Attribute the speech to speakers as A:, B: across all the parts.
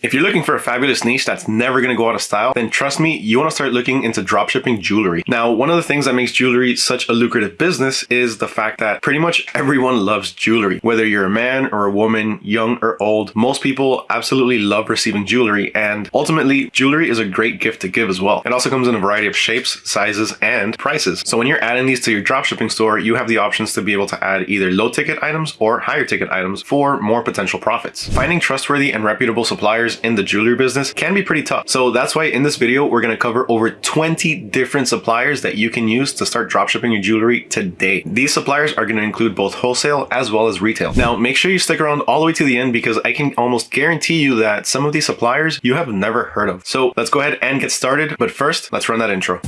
A: If you're looking for a fabulous niche that's never going to go out of style, then trust me, you want to start looking into dropshipping jewelry. Now, one of the things that makes jewelry such a lucrative business is the fact that pretty much everyone loves jewelry. Whether you're a man or a woman, young or old, most people absolutely love receiving jewelry and ultimately jewelry is a great gift to give as well. It also comes in a variety of shapes, sizes, and prices. So when you're adding these to your dropshipping store, you have the options to be able to add either low ticket items or higher ticket items for more potential profits. Finding trustworthy and reputable suppliers in the jewelry business can be pretty tough. So that's why in this video, we're going to cover over 20 different suppliers that you can use to start dropshipping your jewelry today. These suppliers are going to include both wholesale as well as retail. Now, make sure you stick around all the way to the end because I can almost guarantee you that some of these suppliers you have never heard of. So let's go ahead and get started. But first, let's run that intro.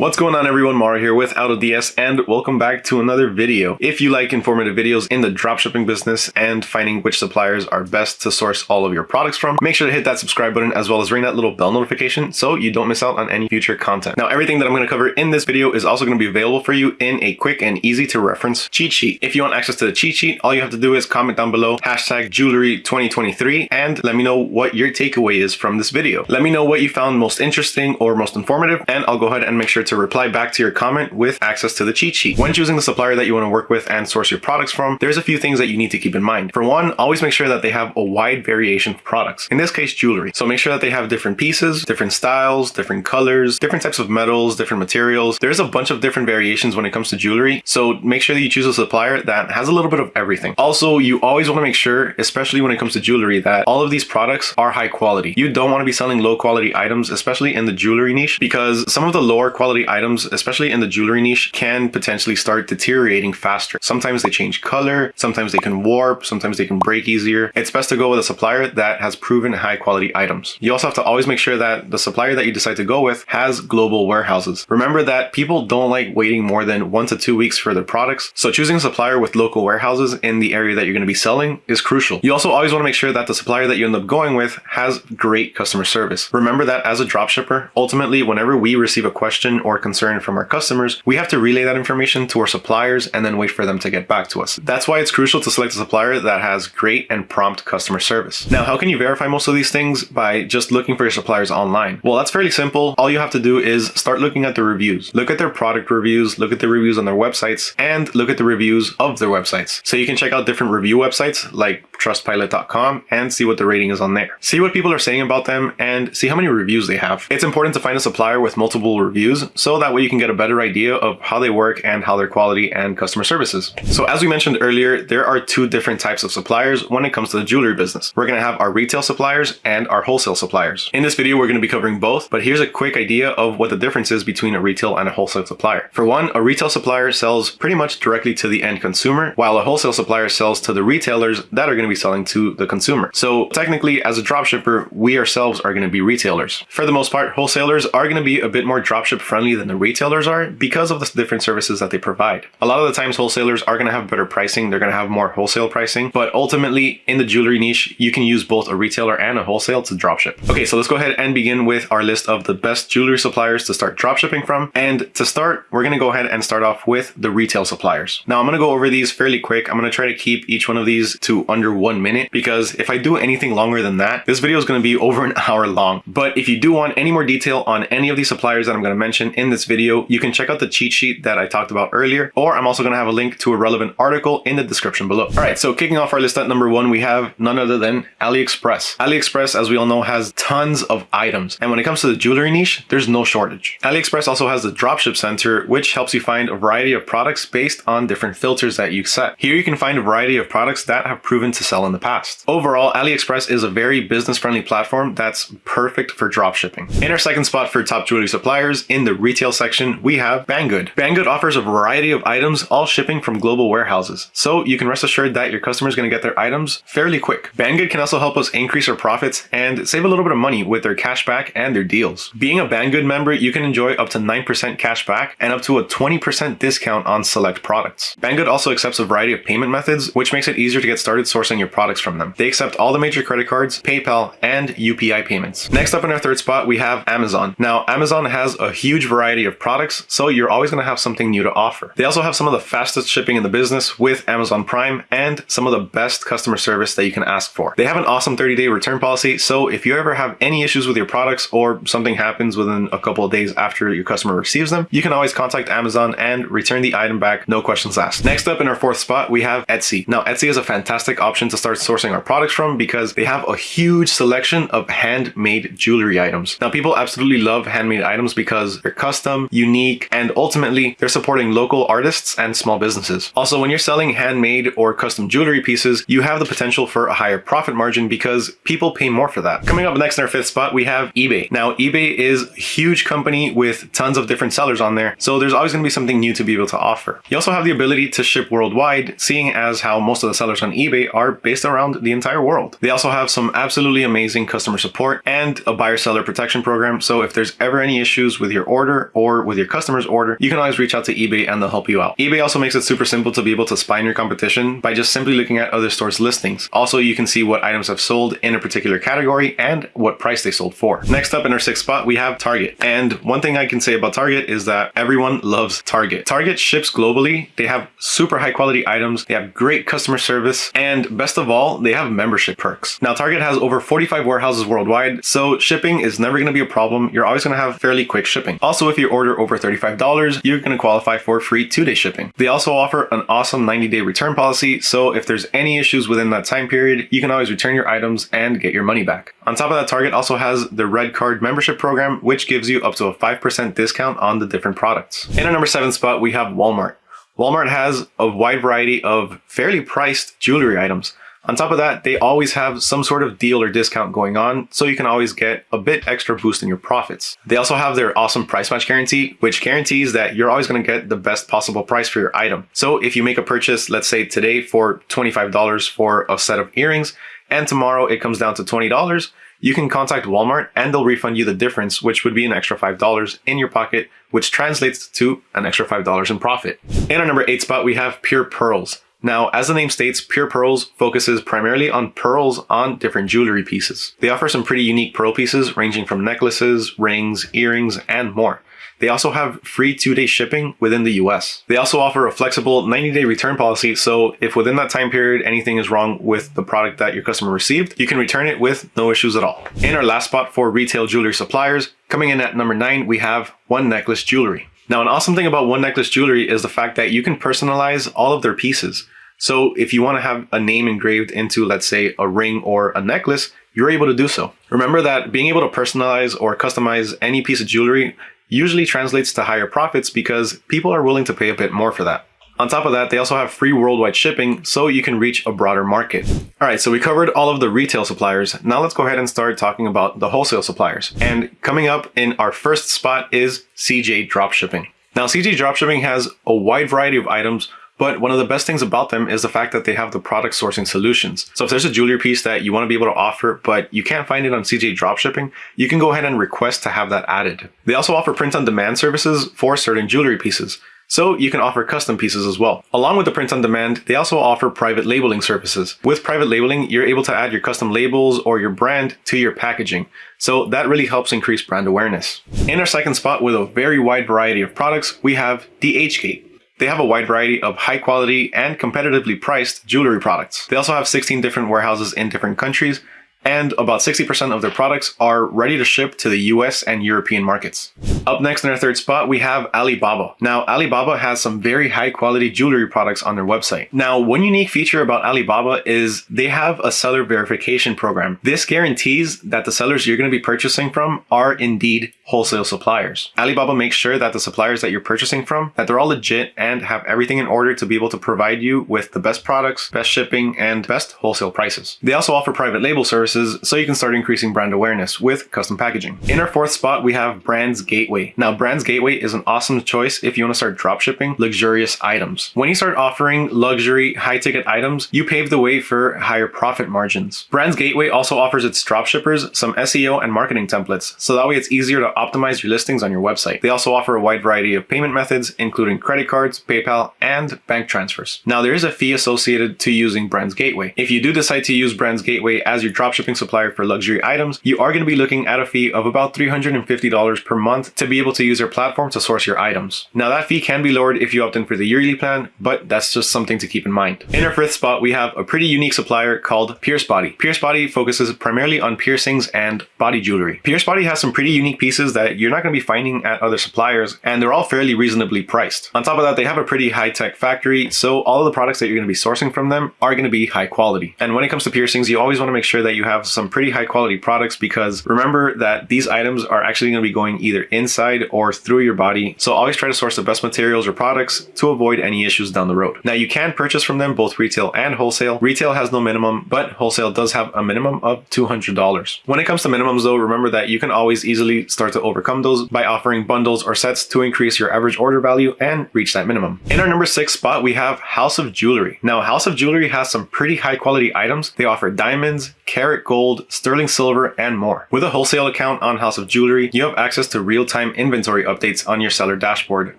A: What's going on everyone, Mauro here with AutoDS and welcome back to another video. If you like informative videos in the dropshipping business and finding which suppliers are best to source all of your products from, make sure to hit that subscribe button as well as ring that little bell notification so you don't miss out on any future content. Now everything that I'm going to cover in this video is also going to be available for you in a quick and easy to reference cheat sheet. If you want access to the cheat sheet, all you have to do is comment down below hashtag jewelry 2023 and let me know what your takeaway is from this video. Let me know what you found most interesting or most informative and I'll go ahead and make sure to to reply back to your comment with access to the cheat sheet. When choosing the supplier that you want to work with and source your products from, there's a few things that you need to keep in mind. For one, always make sure that they have a wide variation of products. In this case, jewelry. So make sure that they have different pieces, different styles, different colors, different types of metals, different materials. There's a bunch of different variations when it comes to jewelry. So make sure that you choose a supplier that has a little bit of everything. Also, you always want to make sure, especially when it comes to jewelry, that all of these products are high quality. You don't want to be selling low quality items, especially in the jewelry niche, because some of the lower quality quality items, especially in the jewelry niche, can potentially start deteriorating faster. Sometimes they change color, sometimes they can warp, sometimes they can break easier. It's best to go with a supplier that has proven high quality items. You also have to always make sure that the supplier that you decide to go with has global warehouses. Remember that people don't like waiting more than one to two weeks for their products, so choosing a supplier with local warehouses in the area that you're going to be selling is crucial. You also always want to make sure that the supplier that you end up going with has great customer service. Remember that as a dropshipper, ultimately whenever we receive a question or or concern from our customers, we have to relay that information to our suppliers and then wait for them to get back to us. That's why it's crucial to select a supplier that has great and prompt customer service. Now, how can you verify most of these things? By just looking for your suppliers online. Well, that's fairly simple. All you have to do is start looking at the reviews. Look at their product reviews, look at the reviews on their websites, and look at the reviews of their websites. So you can check out different review websites like trustpilot.com and see what the rating is on there. See what people are saying about them and see how many reviews they have. It's important to find a supplier with multiple reviews so that way you can get a better idea of how they work and how their quality and customer services. So as we mentioned earlier, there are two different types of suppliers when it comes to the jewelry business. We're going to have our retail suppliers and our wholesale suppliers. In this video, we're going to be covering both, but here's a quick idea of what the difference is between a retail and a wholesale supplier. For one, a retail supplier sells pretty much directly to the end consumer, while a wholesale supplier sells to the retailers that are going to be selling to the consumer. So technically, as a dropshipper, we ourselves are going to be retailers. For the most part, wholesalers are going to be a bit more dropship friendly than the retailers are because of the different services that they provide. A lot of the times, wholesalers are going to have better pricing. They're going to have more wholesale pricing, but ultimately in the jewelry niche, you can use both a retailer and a wholesale to dropship. Okay, so let's go ahead and begin with our list of the best jewelry suppliers to start dropshipping from. And to start, we're going to go ahead and start off with the retail suppliers. Now I'm going to go over these fairly quick. I'm going to try to keep each one of these to under one minute minute because if I do anything longer than that, this video is going to be over an hour long. But if you do want any more detail on any of these suppliers that I'm going to mention in this video, you can check out the cheat sheet that I talked about earlier, or I'm also going to have a link to a relevant article in the description below. All right, so kicking off our list at number one, we have none other than AliExpress. AliExpress, as we all know, has tons of items. And when it comes to the jewelry niche, there's no shortage. AliExpress also has the Dropship Center, which helps you find a variety of products based on different filters that you set. Here you can find a variety of products that have proven to sell in the past. Overall, AliExpress is a very business-friendly platform that's perfect for dropshipping. In our second spot for top jewelry suppliers, in the retail section, we have Banggood. Banggood offers a variety of items, all shipping from global warehouses. So you can rest assured that your customer is going to get their items fairly quick. Banggood can also help us increase our profits and save a little bit of money with their cashback and their deals. Being a Banggood member, you can enjoy up to 9% cashback and up to a 20% discount on select products. Banggood also accepts a variety of payment methods, which makes it easier to get started sourcing your products from them. They accept all the major credit cards, PayPal, and UPI payments. Next up in our third spot, we have Amazon. Now, Amazon has a huge variety of products, so you're always going to have something new to offer. They also have some of the fastest shipping in the business with Amazon Prime and some of the best customer service that you can ask for. They have an awesome 30-day return policy, so if you ever have any issues with your products or something happens within a couple of days after your customer receives them, you can always contact Amazon and return the item back, no questions asked. Next up in our fourth spot, we have Etsy. Now, Etsy is a fantastic option to start sourcing our products from because they have a huge selection of handmade jewelry items. Now, people absolutely love handmade items because they're custom, unique, and ultimately they're supporting local artists and small businesses. Also, when you're selling handmade or custom jewelry pieces, you have the potential for a higher profit margin because people pay more for that. Coming up next in our fifth spot, we have eBay. Now, eBay is a huge company with tons of different sellers on there, so there's always going to be something new to be able to offer. You also have the ability to ship worldwide, seeing as how most of the sellers on eBay are based around the entire world. They also have some absolutely amazing customer support and a buyer seller protection program. So if there's ever any issues with your order or with your customer's order, you can always reach out to eBay and they'll help you out. eBay also makes it super simple to be able to spy on your competition by just simply looking at other stores' listings. Also, you can see what items have sold in a particular category and what price they sold for. Next up in our sixth spot, we have Target. And one thing I can say about Target is that everyone loves Target. Target ships globally. They have super high quality items. They have great customer service. And best of all, they have membership perks. Now, Target has over 45 warehouses worldwide, so shipping is never going to be a problem. You're always going to have fairly quick shipping. Also, if you order over $35, you're going to qualify for free two-day shipping. They also offer an awesome 90-day return policy, so if there's any issues within that time period, you can always return your items and get your money back. On top of that, Target also has the Red Card membership program, which gives you up to a 5% discount on the different products. In our number seven spot, we have Walmart. Walmart has a wide variety of fairly priced jewelry items. On top of that, they always have some sort of deal or discount going on, so you can always get a bit extra boost in your profits. They also have their awesome price match guarantee, which guarantees that you're always going to get the best possible price for your item. So if you make a purchase, let's say today for $25 for a set of earrings, and tomorrow it comes down to $20, you can contact Walmart and they'll refund you the difference, which would be an extra $5 in your pocket, which translates to an extra $5 in profit. In our number eight spot, we have Pure Pearls. Now, as the name states, Pure Pearls focuses primarily on pearls on different jewelry pieces. They offer some pretty unique pearl pieces ranging from necklaces, rings, earrings, and more. They also have free two-day shipping within the US. They also offer a flexible 90-day return policy, so if within that time period anything is wrong with the product that your customer received, you can return it with no issues at all. In our last spot for retail jewelry suppliers, coming in at number 9, we have One Necklace Jewelry. Now, an awesome thing about One Necklace Jewelry is the fact that you can personalize all of their pieces. So if you want to have a name engraved into, let's say, a ring or a necklace, you're able to do so. Remember that being able to personalize or customize any piece of jewelry usually translates to higher profits because people are willing to pay a bit more for that. On top of that, they also have free worldwide shipping so you can reach a broader market. All right, so we covered all of the retail suppliers. Now let's go ahead and start talking about the wholesale suppliers. And coming up in our first spot is CJ Dropshipping. Now, CJ Dropshipping has a wide variety of items but one of the best things about them is the fact that they have the product sourcing solutions. So if there's a jewelry piece that you want to be able to offer, but you can't find it on CJ Dropshipping, you can go ahead and request to have that added. They also offer print on demand services for certain jewelry pieces. So you can offer custom pieces as well. Along with the print on demand, they also offer private labeling services. With private labeling, you're able to add your custom labels or your brand to your packaging. So that really helps increase brand awareness. In our second spot with a very wide variety of products, we have DHgate. They have a wide variety of high quality and competitively priced jewelry products. They also have 16 different warehouses in different countries and about 60% of their products are ready to ship to the US and European markets. Up next in our third spot, we have Alibaba. Now, Alibaba has some very high quality jewelry products on their website. Now, one unique feature about Alibaba is they have a seller verification program. This guarantees that the sellers you're going to be purchasing from are indeed wholesale suppliers. Alibaba makes sure that the suppliers that you're purchasing from, that they're all legit and have everything in order to be able to provide you with the best products, best shipping, and best wholesale prices. They also offer private label services so you can start increasing brand awareness with custom packaging. In our fourth spot, we have Brands Gateway. Now, Brands Gateway is an awesome choice if you want to start dropshipping luxurious items. When you start offering luxury, high ticket items, you pave the way for higher profit margins. Brands Gateway also offers its dropshippers some SEO and marketing templates, so that way it's easier to optimize your listings on your website. They also offer a wide variety of payment methods, including credit cards, PayPal, and bank transfers. Now, there is a fee associated to using Brands Gateway. If you do decide to use Brands Gateway as your dropshipping dropshipping supplier for luxury items, you are going to be looking at a fee of about $350 per month to be able to use their platform to source your items. Now that fee can be lowered if you opt in for the yearly plan, but that's just something to keep in mind. In our fifth spot, we have a pretty unique supplier called Pierce Body. Pierce Body focuses primarily on piercings and body jewelry. Pierce Body has some pretty unique pieces that you're not going to be finding at other suppliers, and they're all fairly reasonably priced. On top of that, they have a pretty high-tech factory, so all of the products that you're going to be sourcing from them are going to be high quality. And when it comes to piercings, you always want to make sure that you have some pretty high quality products because remember that these items are actually going to be going either inside or through your body. So always try to source the best materials or products to avoid any issues down the road. Now you can purchase from them both retail and wholesale. Retail has no minimum, but wholesale does have a minimum of $200. When it comes to minimums though, remember that you can always easily start to overcome those by offering bundles or sets to increase your average order value and reach that minimum. In our number six spot, we have House of Jewelry. Now House of Jewelry has some pretty high quality items. They offer diamonds, carat gold, sterling silver, and more. With a wholesale account on House of Jewelry, you have access to real-time inventory updates on your seller dashboard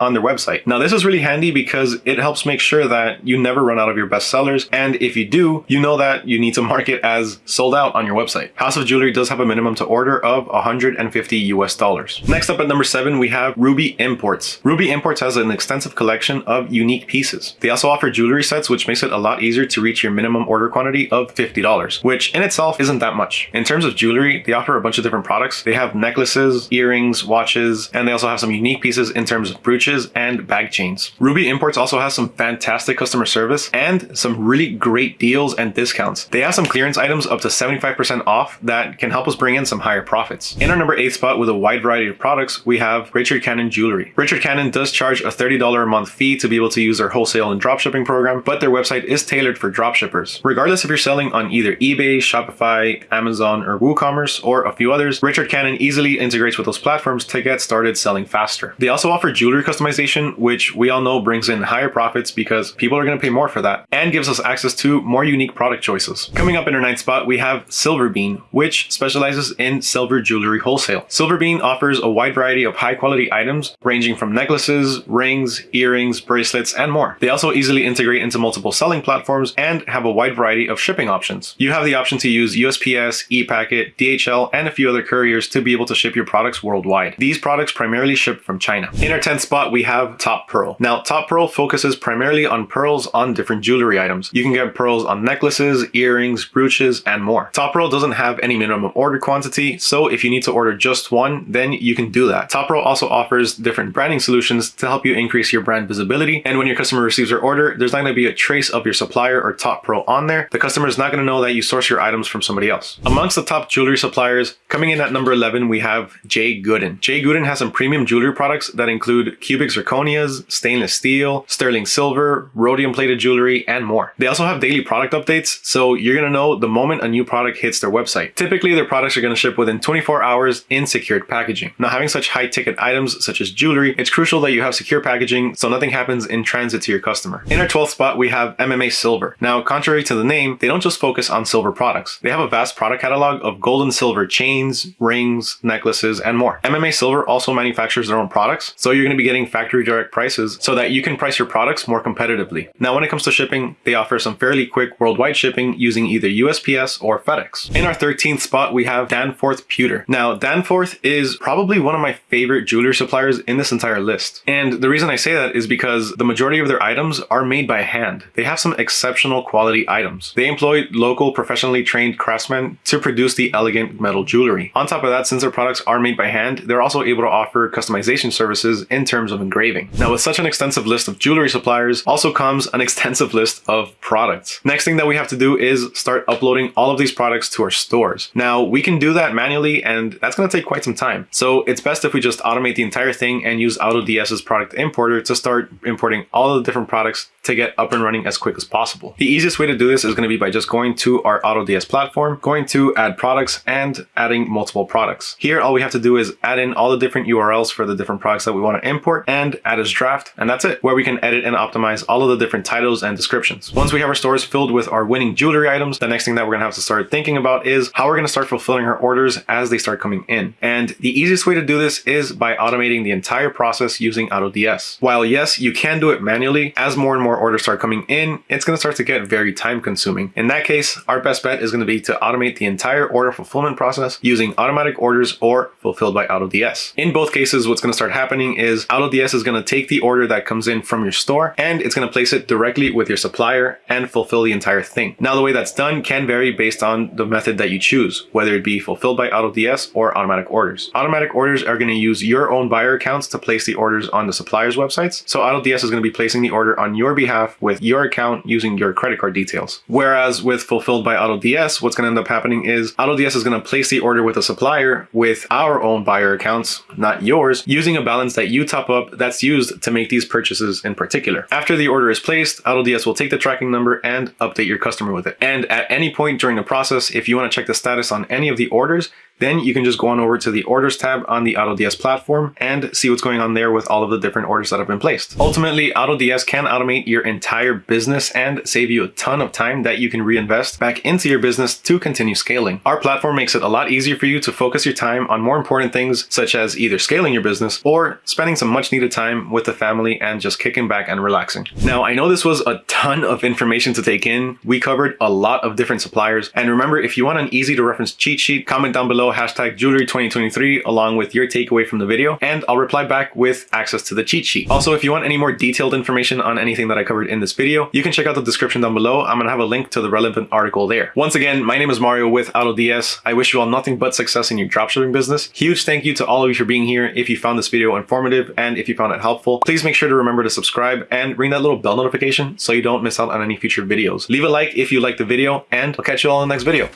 A: on their website. Now this is really handy because it helps make sure that you never run out of your best sellers, and if you do, you know that you need to mark it as sold out on your website. House of Jewelry does have a minimum to order of 150 US dollars. Next up at number seven, we have Ruby Imports. Ruby Imports has an extensive collection of unique pieces. They also offer jewelry sets, which makes it a lot easier to reach your minimum order quantity of $50, which in itself isn't that much. In terms of jewelry, they offer a bunch of different products. They have necklaces, earrings, watches, and they also have some unique pieces in terms of brooches and bag chains. Ruby Imports also has some fantastic customer service and some really great deals and discounts. They have some clearance items up to 75% off that can help us bring in some higher profits. In our number eight spot with a wide variety of products, we have Richard Cannon Jewelry. Richard Cannon does charge a $30 a month fee to be able to use their wholesale and dropshipping program, but their website is tailored for dropshippers. Regardless if you're selling on either eBay, Shopify, Amazon, or WooCommerce, or a few others, Richard Cannon easily integrates with those platforms to get started selling faster. They also offer jewelry customization, which we all know brings in higher profits because people are going to pay more for that, and gives us access to more unique product choices. Coming up in our ninth spot, we have Silverbean, which specializes in silver jewelry wholesale. Silverbean offers a wide variety of high quality items ranging from necklaces, rings, earrings, bracelets, and more. They also easily integrate into multiple selling platforms and have a wide variety of shipping options. You have the option to use USPS, ePacket, DHL, and a few other couriers to be able to ship your products worldwide. These products primarily ship from China. In our 10th spot, we have Top Pearl. Now, Top Pearl focuses primarily on pearls on different jewelry items. You can get pearls on necklaces, earrings, brooches, and more. Top Pearl doesn't have any minimum order quantity, so if you need to order just one, then you can do that. Top Pearl also offers different branding solutions to help you increase your brand visibility, and when your customer receives their order, there's not going to be a trace of your supplier or Top Pearl on there. The customer is not going to know that you source your items from somebody else. Amongst the top jewelry suppliers, coming in at number 11, we have J Goodin. J Goodin has some premium jewelry products that include cubic zirconias, stainless steel, sterling silver, rhodium plated jewelry, and more. They also have daily product updates, so you're to know the moment a new product hits their website. Typically, their products are to ship within 24 hours in secured packaging. Now, having such high ticket items such as jewelry, it's crucial that you have secure packaging so nothing happens in transit to your customer. In our 12th spot, we have MMA Silver. Now, contrary to the name, they don't just focus on silver products. They have a vast product catalog of gold and silver chains, rings, necklaces, and more. MMA Silver also manufactures their own products, so you're going to be getting factory direct prices so that you can price your products more competitively. Now, when it comes to shipping, they offer some fairly quick worldwide shipping using either USPS or FedEx. In our 13th spot, we have Danforth Pewter. Now, Danforth is probably one of my favorite jewelry suppliers in this entire list. And the reason I say that is because the majority of their items are made by hand. They have some exceptional quality items. They employ local professionally trained craftsmen to produce the elegant metal jewelry. On top of that, since their products are made by hand, they're also able to offer customization services in terms of engraving. Now, with such an extensive list of jewelry suppliers, also comes an extensive list of products. Next thing that we have to do is start uploading all of these products to our stores. Now, we can do that manually, and that's going to take quite some time. So it's best if we just automate the entire thing and use AutoDS's product importer to start importing all the different products to get up and running as quick as possible. The easiest way to do this is going to be by just going to our AutoDS platform, going to add products and adding multiple products. Here, all we have to do is add in all the different URLs for the different products that we want to import and add as draft. And that's it, where we can edit and optimize all of the different titles and descriptions. Once we have our stores filled with our winning jewelry items, the next thing that we're to have to start thinking about is how we're going to start fulfilling our orders as they start coming in. And the easiest way to do this is by automating the entire process using AutoDS. While yes, you can do it manually, as more and more orders start coming in, it's going to start to get very time consuming. In that case, our best bet is going to be to automate the entire order fulfillment process using automatic orders or fulfilled by AutoDS. In both cases, what's going to start happening is AutoDS is going to take the order that comes in from your store and it's going to place it directly with your supplier and fulfill the entire thing. Now, the way that's done can vary based on the method that you choose, whether it be fulfilled by AutoDS or automatic orders. Automatic orders are going to use your own buyer accounts to place the orders on the supplier's websites. So AutoDS is going to be placing the order on your behalf with your account using your credit card details. Whereas with fulfilled by AutoDS, what's going to end up happening is AutoDS is going to place the order with a supplier with our own buyer accounts, not yours, using a balance that you top up that's used to make these purchases in particular. After the order is placed, AutoDS will take the tracking number and update your customer with it. And at any point during the process, if you want to check the status on any of the orders, then you can just go on over to the orders tab on the AutoDS platform and see what's going on there with all of the different orders that have been placed. Ultimately, AutoDS can automate your entire business and save you a ton of time that you can reinvest back into your business to continue scaling. Our platform makes it a lot easier for you to focus your time on more important things such as either scaling your business or spending some much needed time with the family and just kicking back and relaxing. Now, I know this was a ton of information to take in. We covered a lot of different suppliers. And remember, if you want an easy to reference cheat sheet, comment down below below hashtag jewelry 2023 along with your takeaway from the video and I'll reply back with access to the cheat sheet. Also, if you want any more detailed information on anything that I covered in this video, you can check out the description down below. I'm going to have a link to the relevant article there. Once again, my name is Mario with AutoDS. I wish you all nothing but success in your dropshipping business. Huge thank you to all of you for being here. If you found this video informative and if you found it helpful, please make sure to remember to subscribe and ring that little bell notification so you don't miss out on any future videos. Leave a like if you liked the video and I'll catch you all in the next video.